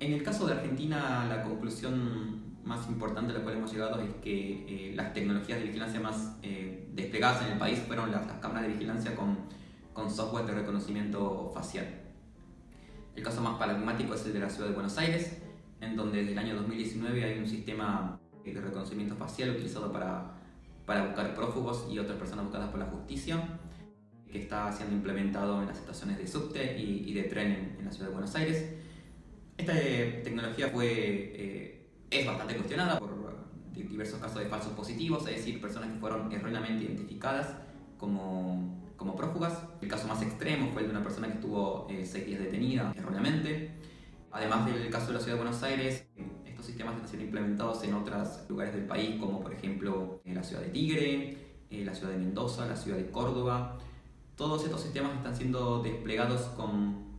En el caso de Argentina, la conclusión más importante a la cual hemos llegado es que eh, las tecnologías de vigilancia más eh, desplegadas en el país fueron las, cámaras de vigilancia con, con, software de reconocimiento facial. El caso más paradigmático es el de la ciudad de Buenos Aires, en donde desde el año 2019 hay un sistema de reconocimiento facial utilizado para, para buscar prófugos y otras personas buscadas por la justicia, que está siendo implementado en las estaciones de subte y, de tren en, la ciudad de Buenos Aires. Esta eh, tecnología fue es bastante cuestionada por diversos casos de falsos positivos, es decir, personas que fueron erróneamente identificadas como, como prófugas. El caso más extremo fue el de una persona que estuvo eh, seis días detenida erróneamente. Además del caso de la ciudad de Buenos Aires, estos sistemas están siendo implementados en otros lugares del país, como por ejemplo en la ciudad de Tigre, en la ciudad de Mendoza, la ciudad de Córdoba. Todos estos sistemas están siendo desplegados con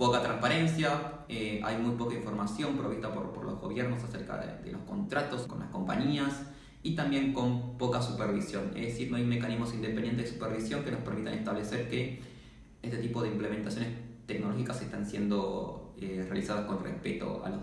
poca transparencia, eh, hay muy poca información provista por, por los gobiernos acerca de, los contratos con las compañías y también con poca supervisión, es decir, no hay mecanismos independientes de supervisión que nos permitan establecer que este tipo de implementaciones tecnológicas están siendo eh, realizadas con respeto a los.